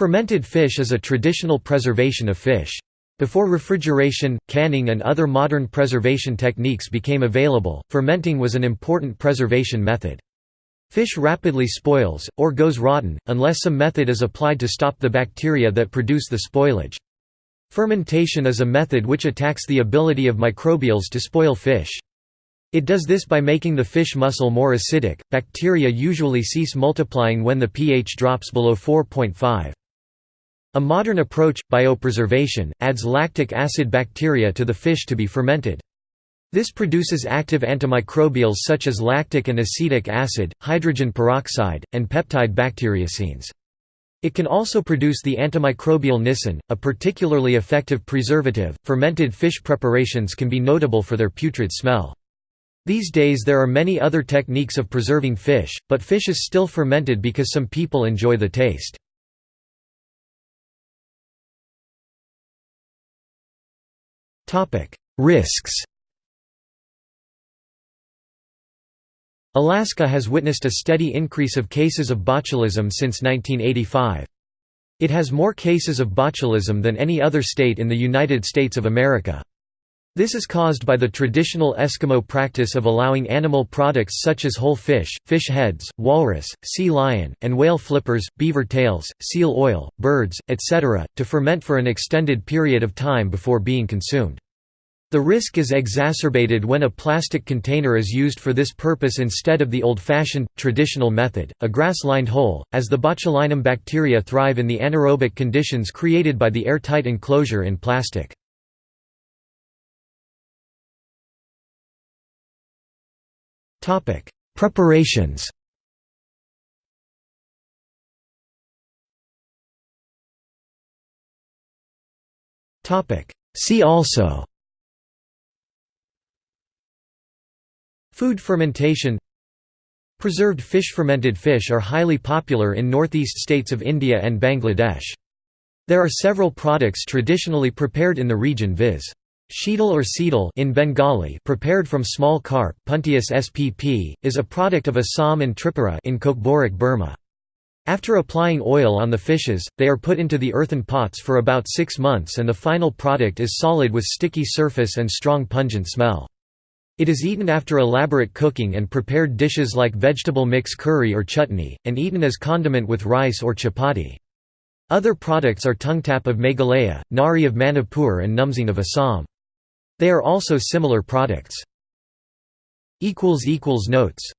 Fermented fish is a traditional preservation of fish. Before refrigeration, canning and other modern preservation techniques became available, fermenting was an important preservation method. Fish rapidly spoils, or goes rotten, unless some method is applied to stop the bacteria that produce the spoilage. Fermentation is a method which attacks the ability of microbials to spoil fish. It does this by making the fish muscle more acidic. Bacteria usually cease multiplying when the pH drops below 4.5. A modern approach, biopreservation, adds lactic acid bacteria to the fish to be fermented. This produces active antimicrobials such as lactic and acetic acid, hydrogen peroxide, and peptide bacteriocins. It can also produce the antimicrobial nisin, a particularly effective preservative. Fermented fish preparations can be notable for their putrid smell. These days there are many other techniques of preserving fish, but fish is still fermented because some people enjoy the taste. Risks Alaska has witnessed a steady increase of cases of botulism since 1985. It has more cases of botulism than any other state in the United States of America. This is caused by the traditional Eskimo practice of allowing animal products such as whole fish, fish heads, walrus, sea lion, and whale flippers, beaver tails, seal oil, birds, etc., to ferment for an extended period of time before being consumed. The risk is exacerbated when a plastic container is used for this purpose instead of the old-fashioned, traditional method, a grass-lined hole, as the botulinum bacteria thrive in the anaerobic conditions created by the airtight enclosure in plastic. Preparations See also Food fermentation Preserved fish Fermented fish are highly popular in northeast states of India and Bangladesh. There are several products traditionally prepared in the region viz. Sheetal or seedal in Bengali prepared from small carp Puntius spp, is a product of Assam and Tripura in Kokborok Berma. After applying oil on the fishes, they are put into the earthen pots for about six months and the final product is solid with sticky surface and strong pungent smell. It is eaten after elaborate cooking and prepared dishes like vegetable mix curry or chutney, and eaten as condiment with rice or chapati. Other products are tungtap of Meghalaya, ngari of Manipur and numsing of Assam. They are also similar products. Notes